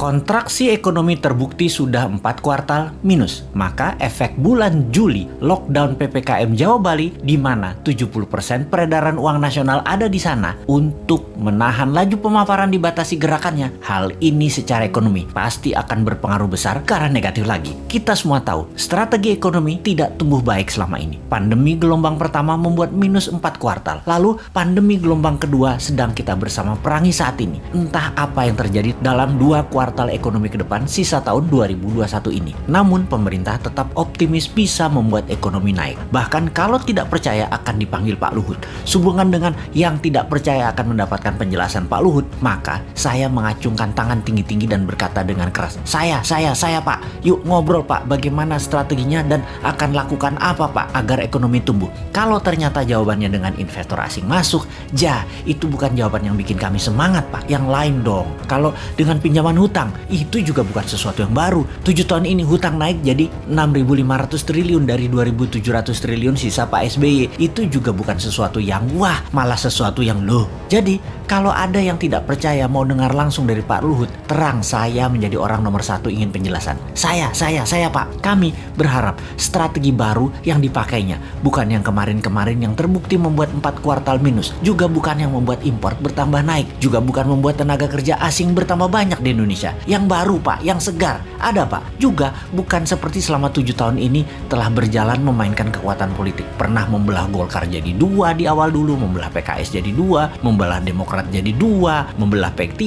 Kontraksi ekonomi terbukti sudah empat kuartal minus. Maka efek bulan Juli lockdown PPKM Jawa Bali di mana 70% peredaran uang nasional ada di sana untuk menahan laju pemaparan dibatasi gerakannya. Hal ini secara ekonomi pasti akan berpengaruh besar arah negatif lagi. Kita semua tahu strategi ekonomi tidak tumbuh baik selama ini. Pandemi gelombang pertama membuat minus empat kuartal. Lalu pandemi gelombang kedua sedang kita bersama perangi saat ini. Entah apa yang terjadi dalam dua kuartal kuartal ekonomi ke depan sisa tahun 2021 ini. Namun pemerintah tetap optimis bisa membuat ekonomi naik. Bahkan kalau tidak percaya akan dipanggil Pak Luhut. Sehubungan dengan yang tidak percaya akan mendapatkan penjelasan Pak Luhut, maka saya mengacungkan tangan tinggi-tinggi dan berkata dengan keras, "Saya, saya, saya Pak. Yuk ngobrol Pak, bagaimana strateginya dan akan lakukan apa Pak agar ekonomi tumbuh?" Kalau ternyata jawabannya dengan investor asing masuk, ja, itu bukan jawaban yang bikin kami semangat Pak. Yang lain dong. Kalau dengan pinjaman hutang hutang. Itu juga bukan sesuatu yang baru. 7 tahun ini hutang naik jadi 6.500 triliun dari 2.700 triliun sisa Pak SBY. Itu juga bukan sesuatu yang wah, malah sesuatu yang loh. Jadi, kalau ada yang tidak percaya mau dengar langsung dari Pak Luhut, terang saya menjadi orang nomor satu ingin penjelasan. Saya, saya, saya Pak. Kami berharap strategi baru yang dipakainya. Bukan yang kemarin-kemarin yang terbukti membuat empat kuartal minus. Juga bukan yang membuat import bertambah naik. Juga bukan membuat tenaga kerja asing bertambah banyak di Indonesia. Yang baru Pak, yang segar. Ada Pak. Juga bukan seperti selama tujuh tahun ini telah berjalan memainkan kekuatan politik. Pernah membelah Golkar jadi dua di awal dulu, membelah PKS jadi dua, membelah Demokrat Jadi dua, membelah P3,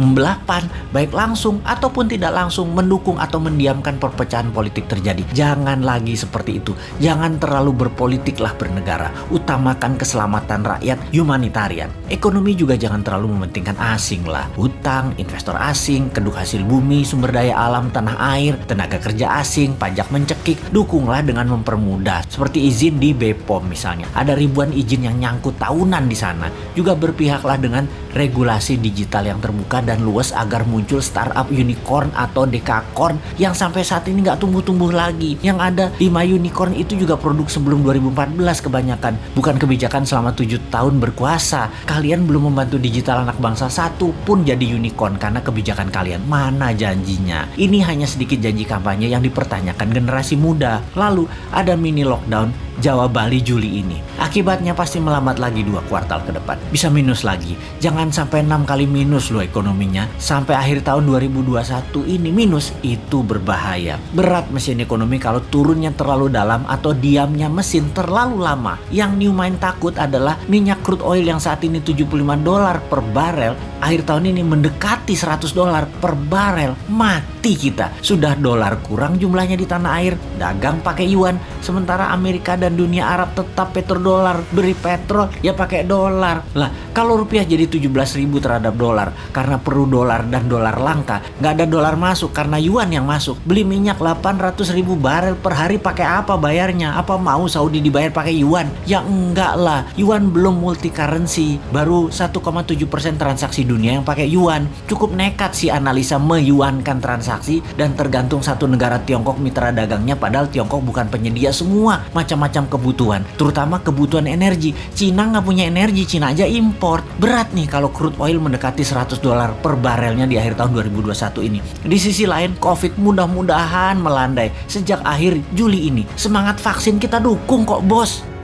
membelah PAN, baik langsung ataupun tidak langsung mendukung atau mendiamkan perpecahan politik terjadi. Jangan lagi seperti itu. Jangan terlalu berpolitiklah bernegara. Utamakan keselamatan rakyat humanitarian. Ekonomi juga jangan terlalu mementingkan asing lah. Hutang, investor asing, kedua hasil bumi, sumber daya alam, tanah air, tenaga kerja asing, pajak mencekik. Dukunglah dengan mempermudah. Seperti izin di BPOM misalnya. Ada ribuan izin yang nyangkut tahunan di sana. Juga berpihaklah dengan regulasi digital yang terbuka dan luas agar muncul startup unicorn atau dekakorn yang sampai saat ini nggak tumbuh-tumbuh lagi. Yang ada 5 unicorn itu juga produk sebelum 2014 kebanyakan. Bukan kebijakan selama 7 tahun berkuasa. Kalian belum membantu digital anak bangsa satu pun jadi unicorn karena kebijakan kalian. Mana janjinya? Ini hanya sedikit janji kampanye yang dipertanyakan generasi muda. Lalu ada mini lockdown Jawa Bali Juli ini. Akibatnya pasti melambat lagi dua kuartal ke depan. Bisa minus lagi. Jangan sampai enam kali minus loh ekonominya. Sampai akhir tahun 2021 ini minus. Itu berbahaya. Berat mesin ekonomi kalau turunnya terlalu dalam atau diamnya mesin terlalu lama. Yang Newmind takut adalah minyak crude oil yang saat ini 75 dolar per barel. Akhir tahun ini mendekati 100 dolar per barel. Mati kita. Sudah dolar kurang jumlahnya di tanah air. Dagang pakai yuan. Sementara Amerika dan dunia Arab tetap petrodolar beri petrol ya pakai dolar. Lah kalau rupiah jadi 17 ribu terhadap dolar. Karena perlu dolar dan dolar langka. Nggak ada dolar masuk karena yuan yang masuk. Beli minyak 800 ribu barel per hari pakai apa bayarnya? Apa mau Saudi dibayar pakai yuan? Ya enggak lah. Yuan belum multi currency. Baru 1,7% transaksi dunia yang pakai yuan cukup nekat sih analisa meyuankan transaksi dan tergantung satu negara Tiongkok mitra dagangnya padahal Tiongkok bukan penyedia semua macam-macam macam kebutuhan, terutama kebutuhan energi. Cina nggak punya energi, Cina aja import. Berat nih kalau crude oil mendekati 100 dolar per barelnya di akhir tahun 2021 ini. Di sisi lain, COVID mudah-mudahan melandai sejak akhir Juli ini. Semangat vaksin kita dukung kok bos.